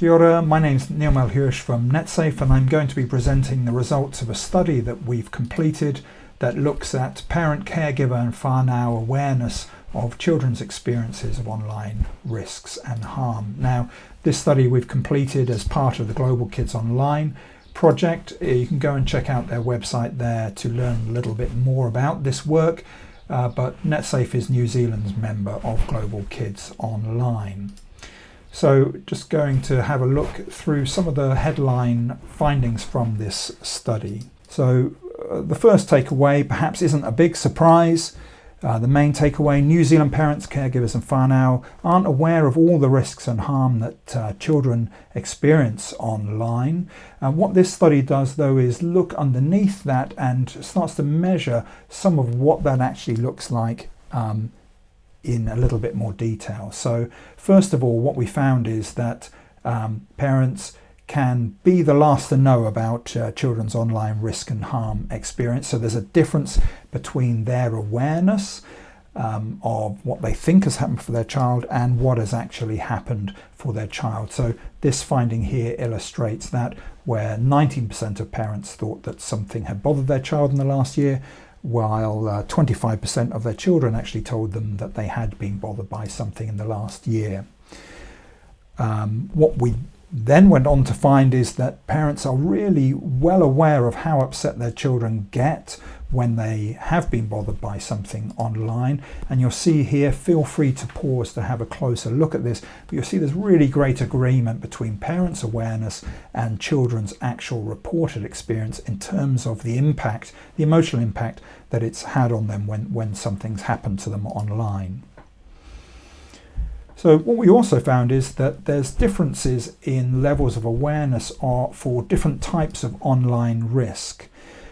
Kia ora, my name is Neil Melhuish from NetSafe and I'm going to be presenting the results of a study that we've completed that looks at parent, caregiver and whānau awareness of children's experiences of online risks and harm. Now, this study we've completed as part of the Global Kids Online project. You can go and check out their website there to learn a little bit more about this work. Uh, but NetSafe is New Zealand's member of Global Kids Online. So just going to have a look through some of the headline findings from this study. So uh, the first takeaway perhaps isn't a big surprise. Uh, the main takeaway, New Zealand parents, caregivers and whānau aren't aware of all the risks and harm that uh, children experience online. And what this study does though is look underneath that and starts to measure some of what that actually looks like um, in a little bit more detail. So first of all, what we found is that um, parents can be the last to know about uh, children's online risk and harm experience. So there's a difference between their awareness um, of what they think has happened for their child and what has actually happened for their child. So this finding here illustrates that where 19% of parents thought that something had bothered their child in the last year, while 25% uh, of their children actually told them that they had been bothered by something in the last year. Um, what we then went on to find is that parents are really well aware of how upset their children get when they have been bothered by something online and you'll see here feel free to pause to have a closer look at this but you'll see there's really great agreement between parents awareness and children's actual reported experience in terms of the impact the emotional impact that it's had on them when when something's happened to them online so what we also found is that there's differences in levels of awareness for different types of online risk.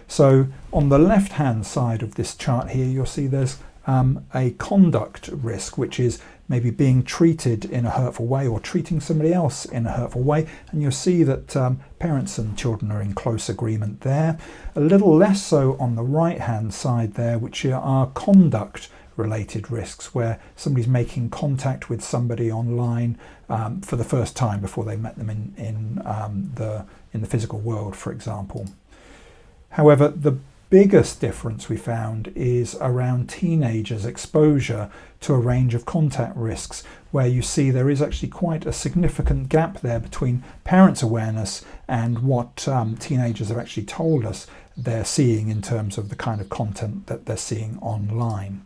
So on the left hand side of this chart here you'll see there's um, a conduct risk which is maybe being treated in a hurtful way or treating somebody else in a hurtful way and you'll see that um, parents and children are in close agreement there. A little less so on the right hand side there which are conduct related risks where somebody's making contact with somebody online um, for the first time before they met them in, in, um, the, in the physical world, for example. However, the biggest difference we found is around teenagers' exposure to a range of contact risks, where you see there is actually quite a significant gap there between parents' awareness and what um, teenagers have actually told us they're seeing in terms of the kind of content that they're seeing online.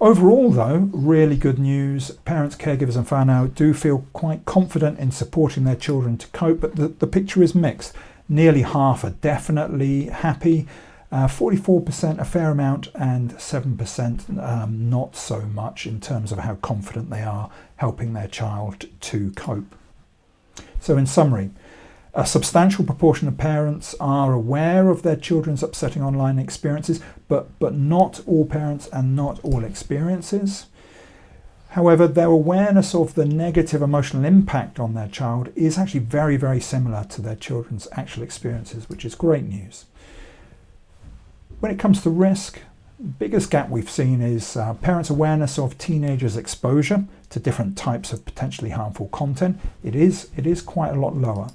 Overall though, really good news. Parents, caregivers and whānau do feel quite confident in supporting their children to cope, but the, the picture is mixed. Nearly half are definitely happy, 44% uh, a fair amount and 7% um, not so much in terms of how confident they are helping their child to cope. So in summary, a substantial proportion of parents are aware of their children's upsetting online experiences, but, but not all parents and not all experiences. However, their awareness of the negative emotional impact on their child is actually very, very similar to their children's actual experiences, which is great news. When it comes to risk, the biggest gap we've seen is uh, parents' awareness of teenagers' exposure to different types of potentially harmful content. It is, it is quite a lot lower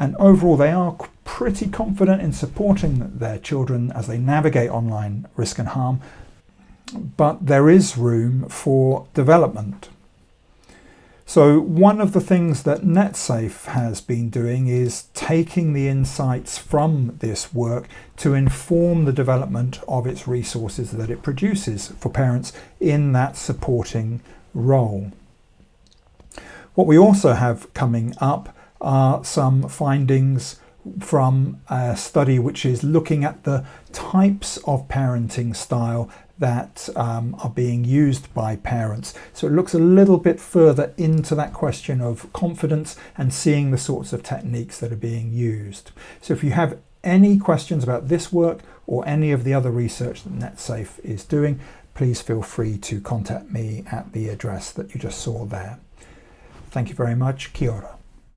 and overall they are pretty confident in supporting their children as they navigate online risk and harm but there is room for development. So one of the things that NetSafe has been doing is taking the insights from this work to inform the development of its resources that it produces for parents in that supporting role. What we also have coming up are some findings from a study which is looking at the types of parenting style that um, are being used by parents. So it looks a little bit further into that question of confidence and seeing the sorts of techniques that are being used. So if you have any questions about this work or any of the other research that NetSafe is doing, please feel free to contact me at the address that you just saw there. Thank you very much. Kia ora.